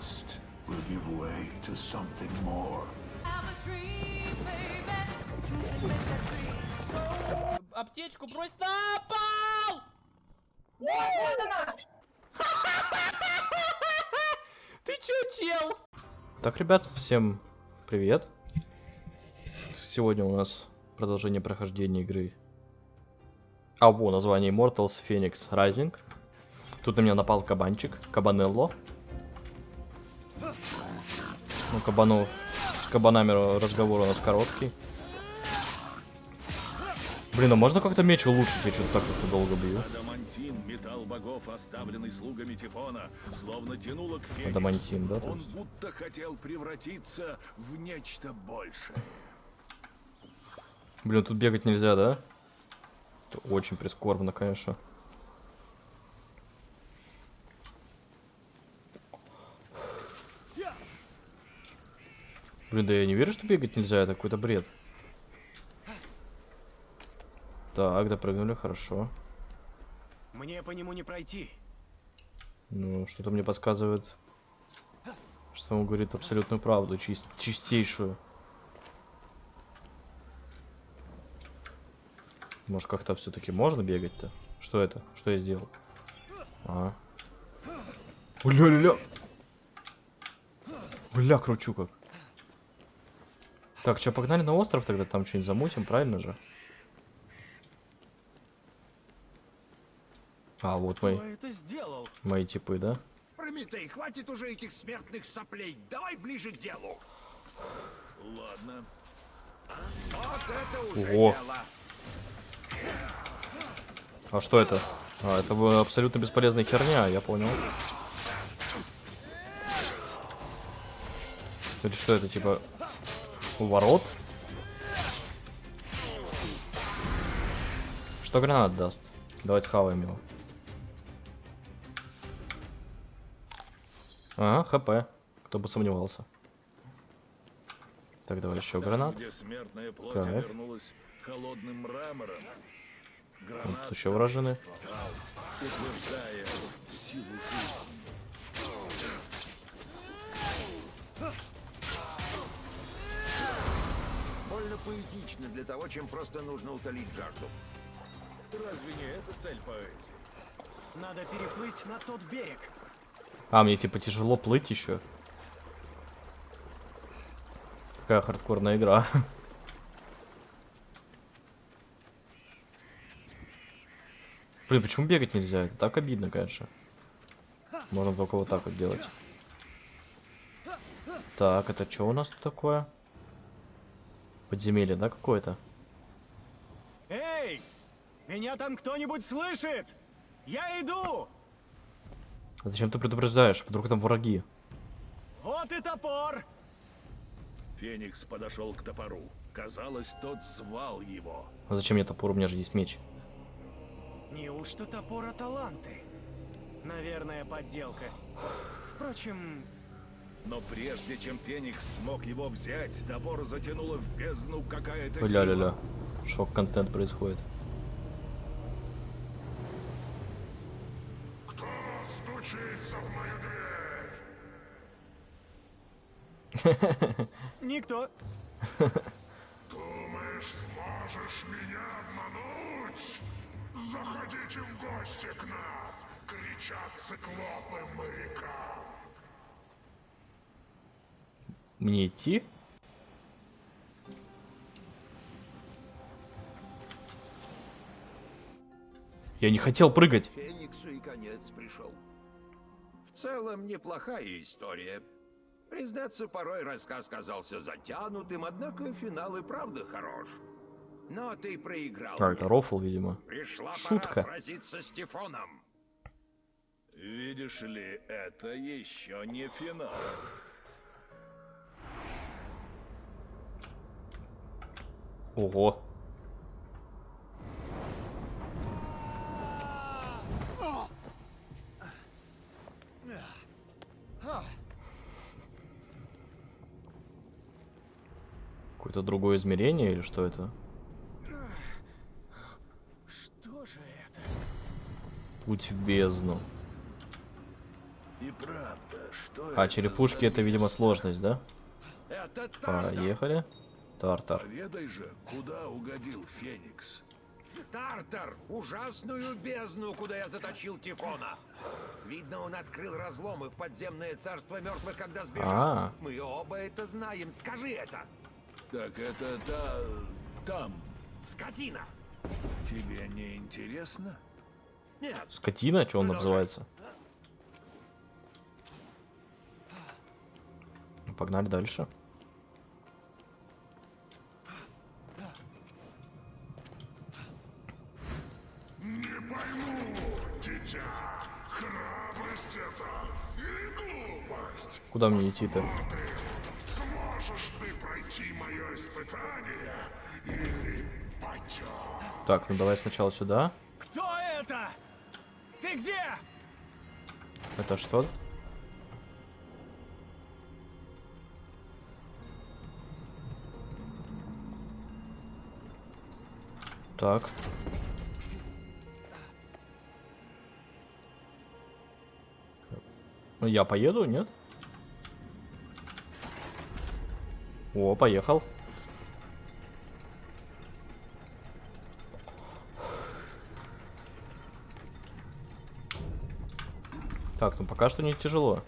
trust will give way to something more. Аптечку брось на пол! Ты чё, чел? Так, ребят, всем привет. Сегодня у нас продолжение прохождения игры. А, во, название Immortals Phoenix Rising. Тут на меня напал кабанчик, кабанелло. Ну, кабанов, с кабанами разговор у нас короткий. Блин, а можно как-то меч улучшить? Я что-то так как долго бью. Адамантин, металл богов, оставленный слугами Тифона, словно тянуло к Фениксу. Адамантин, да, Он будто хотел превратиться в нечто большее. Блин, тут бегать нельзя, да? Это очень прискорбно, конечно. Блин, да я не верю, что бегать нельзя, это какой-то бред. Так, допрыгнули, хорошо. Мне по нему не пройти. Ну, что-то мне подсказывает, что он говорит абсолютную правду, чист- чистейшую. Может, как-то все-таки можно бегать-то? Что это? Что я сделал? А. Бля-ля-ля! Бля, кручу как. Так, что, погнали на остров тогда, там что-нибудь замутим, правильно же? А, вот Кто мои, это сделал? мои типы, да? Прометей, хватит уже этих смертных соплей. Давай ближе к делу. Ладно. Вот это уже Ого. дело. А что это? А, это абсолютно бесполезная херня, я понял. Это что это, типа, ворот? Что гранат даст? Давайте хаваем его. Ага, хп. Кто бы сомневался. Так, давай еще гранат. Кайф. Гранат тут еще вражины. Поэтично для того, чем просто нужно утолить жажду. Разве не это цель поэзии? Надо переплыть на тот берег. А, мне типа тяжело плыть еще. Какая хардкорная игра. Блин, почему бегать нельзя? Это так обидно, конечно. Можно только вот так вот делать. Так, это что у нас тут такое? Подземелье, да, какое-то? Эй! Меня там кто-нибудь слышит? Я иду! А зачем ты предупреждаешь? Вдруг там враги? Вот и топор! Феникс подошел к топору. Казалось, тот звал его. А зачем мне топор? У меня же есть меч. Неужто топор Аталанты? Наверное, подделка. Впрочем, Но прежде чем Феникс смог его взять, топор затянуло в бездну какая-то Ля-ля-ля. сила. Шок-контент происходит. Стучится в мою дверь. никто. Думаешь, сможешь меня обмануть? Заходите в гости к нам, кричат циклопы морякам. Мне идти? Я не хотел прыгать. Фениксу и конец пришел. В целом, неплохая история. Признаться, порой рассказ казался затянутым, однако финал и правда хорош. Но ты проиграл. А, это рофл, видимо. Пришла шутка. пора сразиться с Тифоном. Видишь ли, это еще не финал. Ого. Какое-то другое измерение или что это? Что же это? Путь в бездну. И правда, что А, черепушки это, видимо, сложность, да? Это. Поехали. Тартар. Поведай же, куда угодил Феникс. Тартар! Ужасную бездну, куда я заточил Тифона. Видно, он открыл разломы в подземное царство мертвых, когда сбежал. А. Мы оба это знаем. Скажи это. Так это та... там. Скотина! Тебе не интересно? Нет, Скотина, что он Продолжай. называется? Погнали дальше. Пойму, дитя, храбрость это или глупость? Куда мне идти-то? Сможешь ты пройти мое испытание или потек? Так, ну давай сначала сюда. Кто это? Ты где? Это что? Так. Ну, Я поеду, нет? О, поехал. Так, ну пока что не тяжело.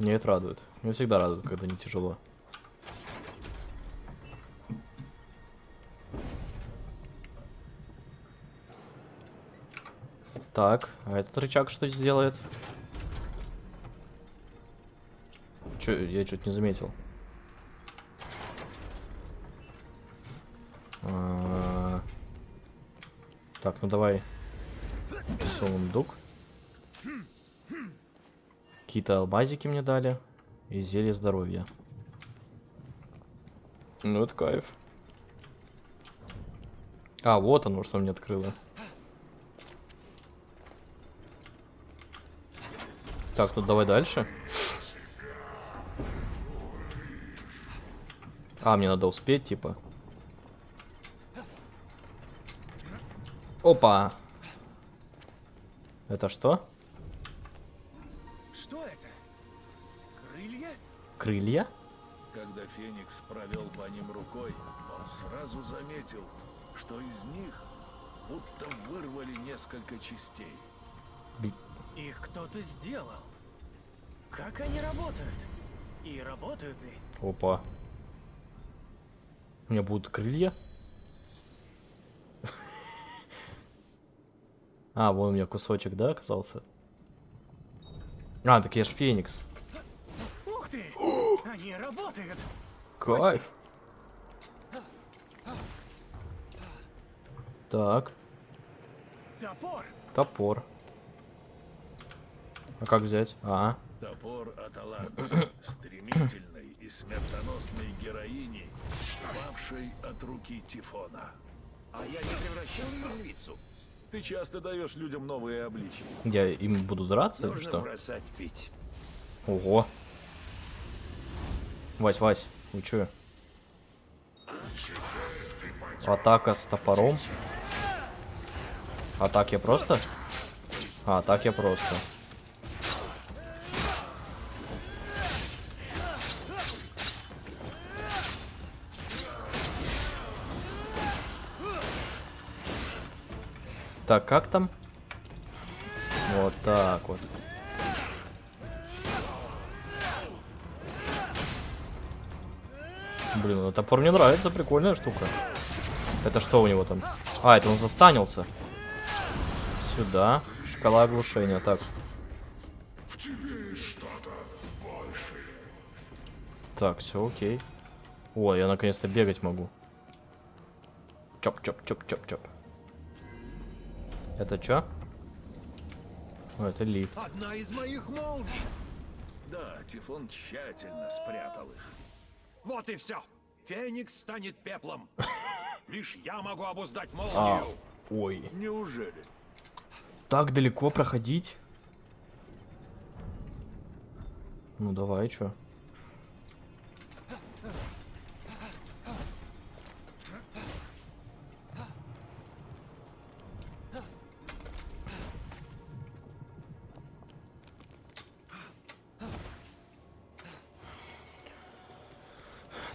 Мне это радует. Меня всегда радует, когда не тяжело. Так, а этот рычаг что сделает? Чё, я что-то не заметил. А, Так, ну давай. Сундук. Какие-то алмазики мне дали. И зелье здоровья. Ну, это кайф. А, вот оно, что мне открыло. Так, ну давай дальше. А, мне надо успеть, типа. Опа! Это что? Что это? Крылья? Крылья? Когда Феникс провел по ним рукой, он сразу заметил, что из них будто вырвали несколько частей. Их кто-то сделал. Как они работают? И работают ли? Опа. У меня будут крылья? А, вон у меня кусочек, да, оказался? А, так я ж Феникс. Ух ты! Они работают! Кайф. Так, Топор! топор. А как взять? А, Топор Аталанты, стремительной и смертоносной героини, павшей от руки Тифона. А я не превращал ее в львицу. Ты часто даешь людям новые обличия. я им буду драться или Нужно что? бросать пить. Ого. Вась, Вась, вы чё? Атака с топором. А так я просто? А, так я просто. Так, как там? Вот так вот. Блин, ну топор мне нравится, прикольная штука. Это что у него там? А, это он застанился. Сюда. Шкала оглушения. Так. Так, все окей. О, я наконец-то бегать могу. Чоп-чоп-чоп-чоп-чоп. Это чё? О, это лифт. Одна из моих молний. Да, Тифон тщательно спрятал их. Вот и все. Феникс станет пеплом. Лишь я могу обуздать А, молнию. ой. Неужели? Так далеко проходить? Ну давай, чё?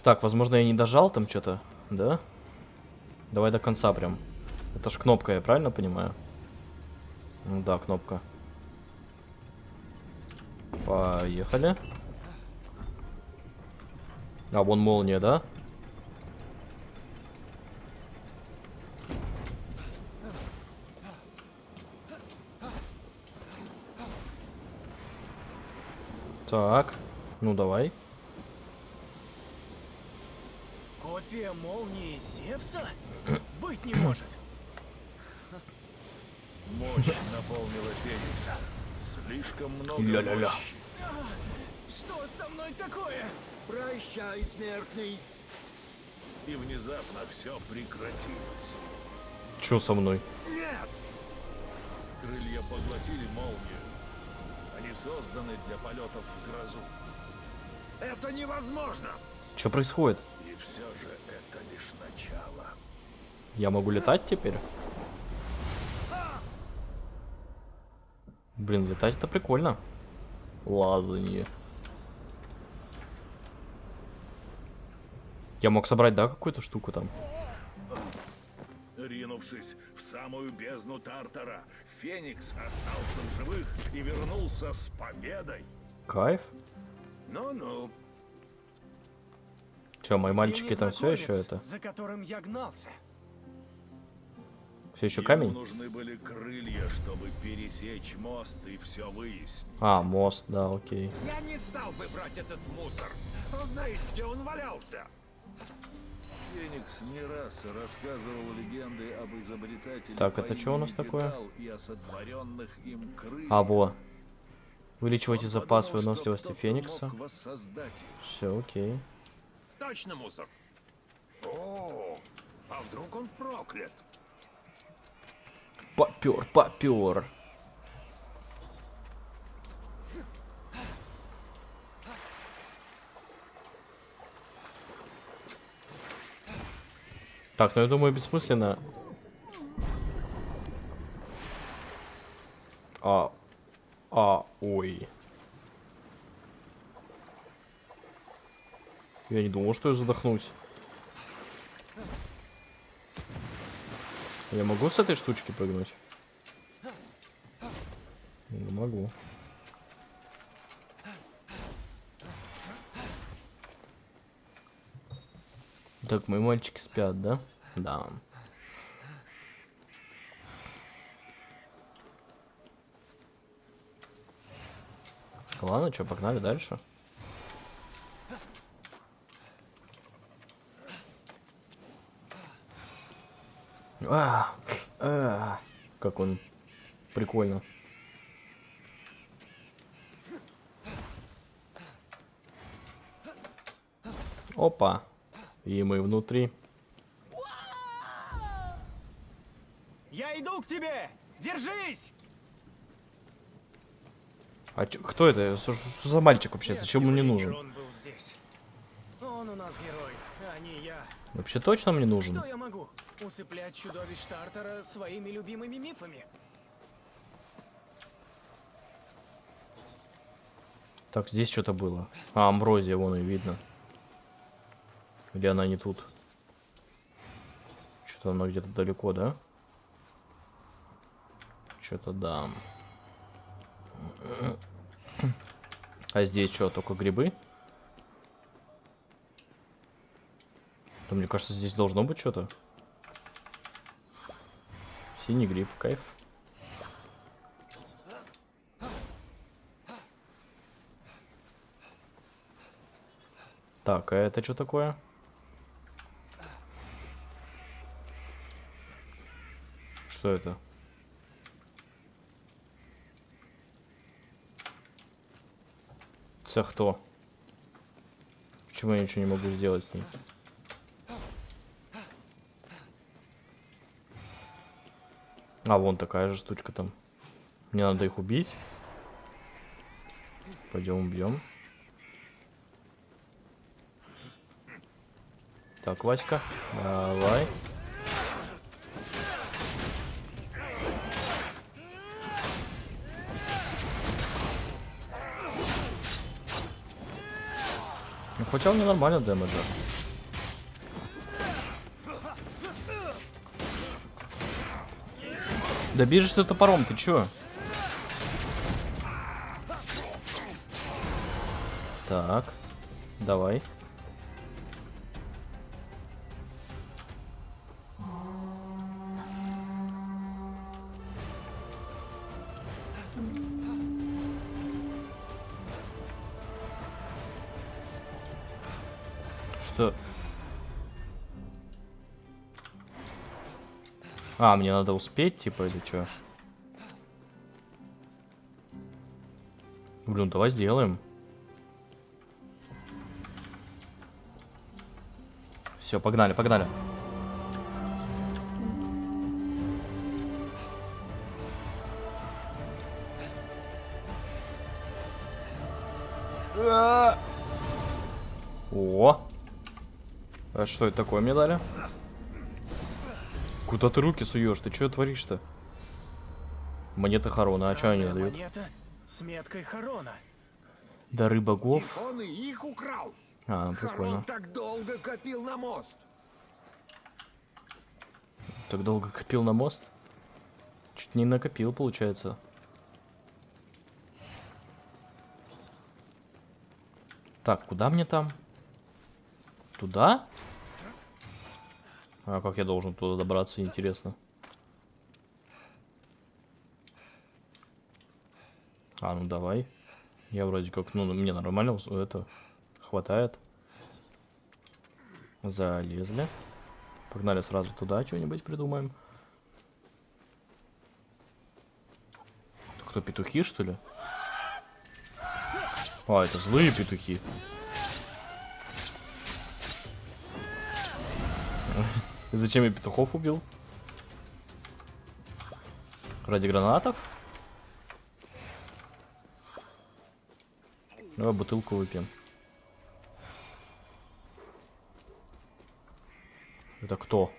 Так, возможно, я не дожал там что-то, да? Давай до конца прям. Это ж кнопка, я правильно понимаю? Ну да, кнопка. Поехали. А, вон молния, да? Так, ну давай. Копия молнии Зевса? Быть не может. Мощь наполнила Феникса. Слишком много Ля-ля-ля. мощи. Что со мной такое? Прощай, смертный. И внезапно все прекратилось. Чё со мной? Нет! Крылья поглотили молнию. Они созданы для полетов в грозу. Это невозможно! Что происходит? И все же это лишь начало. Я могу летать теперь? Блин, летать это прикольно. Лазанье. Я мог собрать, да, какую-то штуку там? Ринувшись в самую бездну Тартара, Феникс остался в живых и вернулся с победой. Кайф. Ну-ну. Че, мои мальчики там все еще это? За которым я гнался. Все еще Ему камень? нужны были крылья, чтобы пересечь мост и все выяснить. А, мост, да, окей. Я не стал бы брать этот мусор. Кто знает, где он валялся. Феникс не раз рассказывал легенды об изобретателе Так, это чё у нас такое? А, во. Увеличивайте Он запас подумал, что выносливости Феникса. Все, окей. Точно мусор. О, а вдруг он проклят? Попер, попер. Так, ну я думаю, бессмысленно. А. А, ой. Я не думал, что я задохнусь. Я могу с этой штучки прыгнуть? Не могу. Так, мои мальчики спят, да? Да. Ладно, что, погнали дальше. А, а, как он прикольно. Опа. И мы внутри. Я иду к тебе! Держись! А чё- кто это? Что, что за мальчик вообще? Зачем он мне нужен? Он был здесь. Он у нас герой, а не я. Вообще точно мне нужен? Что я могу? Усыплять чудовищ Тартара своими любимыми мифами? Так, здесь что-то было. А, амброзия, вон и видно. Или она не тут? Что-то она где-то далеко, да? Что-то да. А здесь что, только грибы? Да, мне кажется, здесь должно быть что-то. Синий гриб, кайф. Так, а это что такое? Что это? Цех кто? Почему я ничего не могу сделать с ней? А, вон такая же штучка там. Мне надо их убить. Пойдем убьем. Так, Васька, давай. Ну, хотя он не нормально дэмэджа. Да бежишь ты топором, ты чё? Так, давай. А, мне надо успеть, типа, или что? Блин, давай сделаем. Все, погнали, погнали. О! А что это такое мне дали? Куда ты руки суешь? Ты что творишь-то? Монеты Харона, а что они дают? Монета с меткой Харона. Дары богов. Он и их украл. А, прикольно. Харон так долго копил на мост. Так долго копил на мост? Чуть не накопил, получается. Так, куда мне там? Туда? А как я должен туда добраться, интересно. А, ну давай. Я вроде как, ну, мне нормально это хватает. Залезли. Погнали сразу туда, что-нибудь придумаем. Кто, петухи, что ли? А, это злые петухи. Зачем я петухов убил? Ради гранатов? Давай бутылку выпьем. Это кто?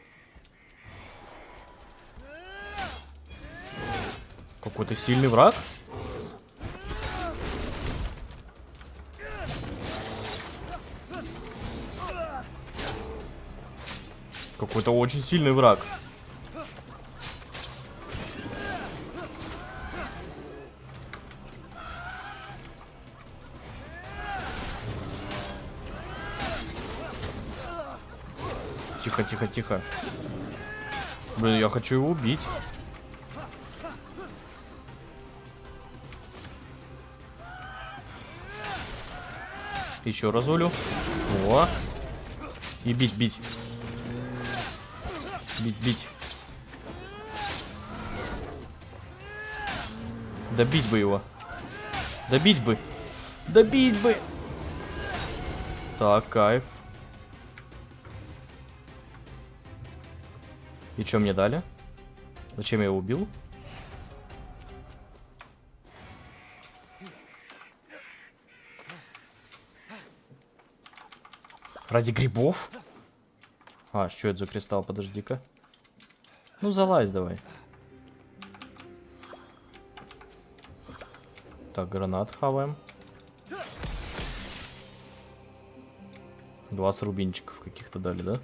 Какой-то сильный враг? Какой-то очень сильный враг. Тихо, тихо, тихо. Блин, я хочу его убить. Еще разулю. О. И бить, бить. Бить, бить. Добить бы его. Добить бы. Добить бы. Так, кайф. И что мне дали? Зачем я его убил? Ради грибов? А, что это за кристалл? Подожди-ка. Ну, залазь давай. Так, гранат хаваем. 20 рубинчиков каких-то дали, да?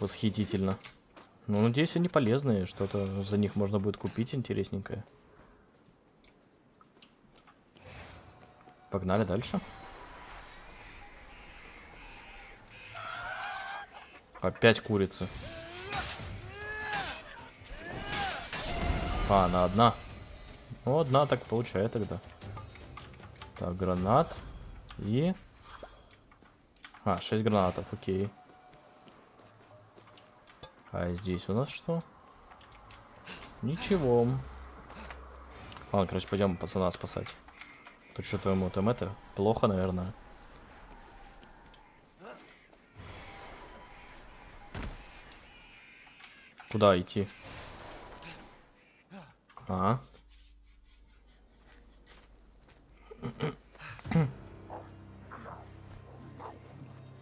Восхитительно. Ну, надеюсь, они полезные. Что-то за них можно будет купить интересненькое. Погнали дальше. Опять курица. А, она одна. Ну, одна так получает тогда. Так, гранат. И... А, 6 гранатов, окей. А здесь у нас что? Ничего. Ладно, короче, пойдем пацана спасать. Тут что-то ему там это плохо, наверное. Куда идти? А?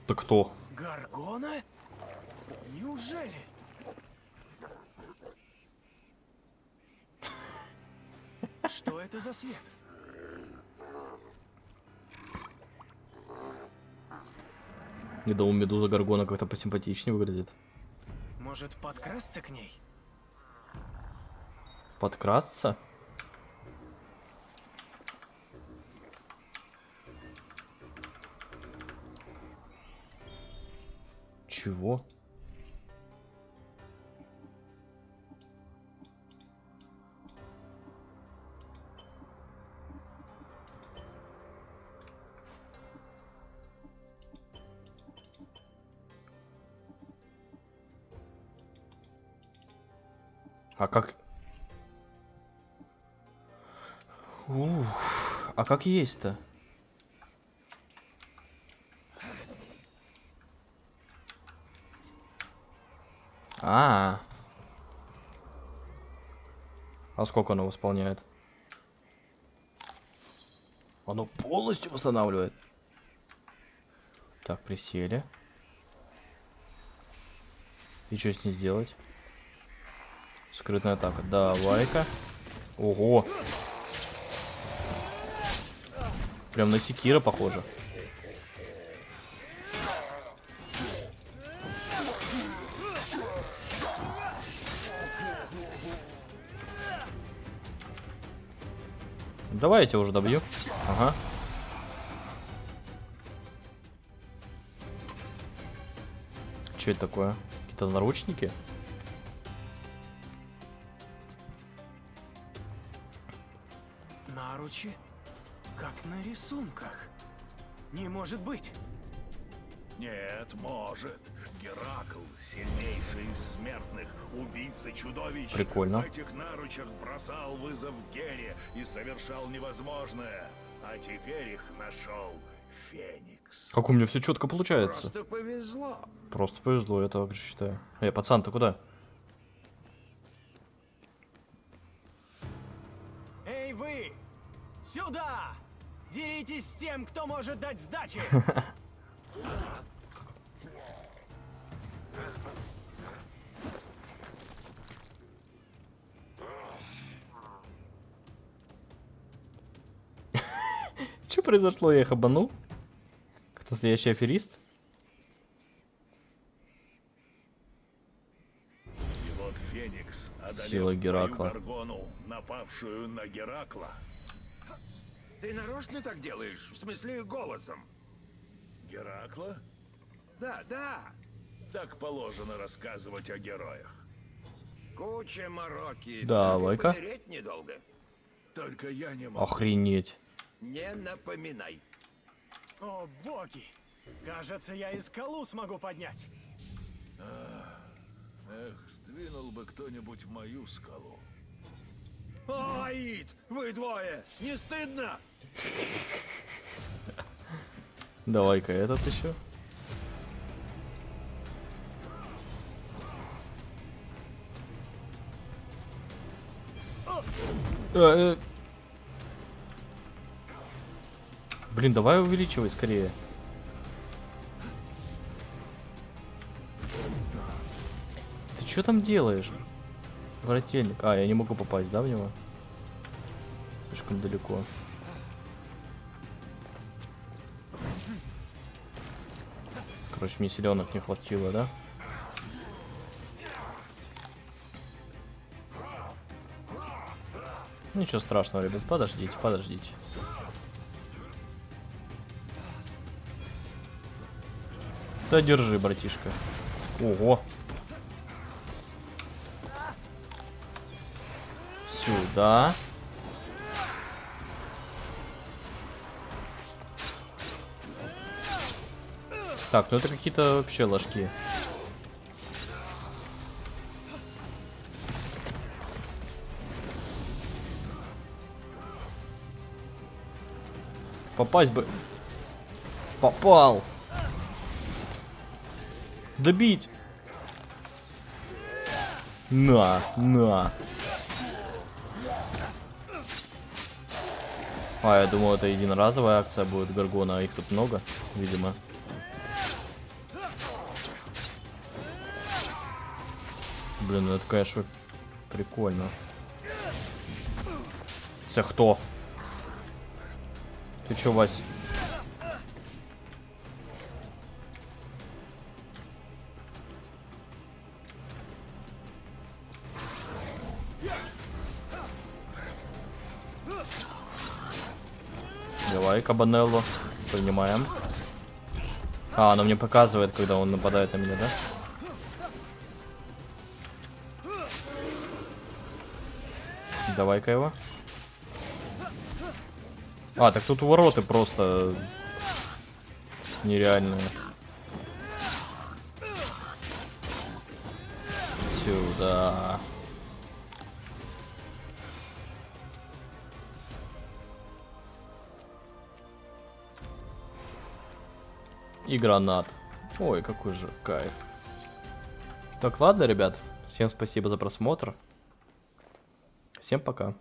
Ты кто? Гаргона? Неужели? Что это за свет? Не думал, медуза Гаргона как-то посимпатичнее выглядит. Может, подкрасться к ней? Подкрасться? Чего? А как... Ух, а как есть-то? А, а сколько оно восполняет? Оно полностью восстанавливает. Так, присели. И что с ней сделать? Скрытная атака. Давай-ка. Ого. Прям на секира похоже. Давай я тебя уже добью. Ага. Что это такое? Какие-то наручники? Рисунках. Не может быть. Нет, может. Геракл, сильнейший из смертных, убийца чудовищ. Прикольно. В этих наручах бросал вызов Гере и совершал невозможное. А теперь их нашел Феникс. Как у меня все четко получается. Просто повезло. Просто повезло, я так считаю. Эй, пацан, ты куда? Эй, вы! Сюда! Деритесь с тем, кто может дать сдачи! Что произошло? Я их обманул? Кто настоящий аферист? И вот Феникс одолел Сила Геракла. Напавшую на Геракла. Ты нарочно так делаешь? В смысле, голосом? Геракла? Да, да. Так положено рассказывать о героях. Куча мороки. Давай-ка. Недолго. Только я не могу. Охренеть. Не напоминай. О, боги! Кажется, я и скалу смогу поднять. Эх, сдвинул бы кто-нибудь мою скалу. Аид, вы двое! Не стыдно? Давай-ка этот еще. Э, э. Блин, давай увеличивай скорее. Ты что там делаешь? Брательник. А, я не могу попасть, да, в него? Слишком далеко. Короче, мне селенок не хватило, да? Ничего страшного, ребят, подождите, подождите. Да держи, братишка. Ого. Сюда. Так, ну это какие-то вообще ложки. Попасть бы. Попал. Добить. На, на. А, я думал, это единоразовая акция будет Гаргона, а их тут много, видимо. Блин, ну это, конечно, прикольно. Це хто? Ты чё, Вась? Давай, Кабанелло. Принимаем. А, оно мне показывает, когда он нападает на меня, да? Давай-ка его. А, так тут вороты просто нереальные. Сюда. И гранат. Ой, какой же кайф. Так, ладно, ребят. Всем спасибо за просмотр. Всем пока.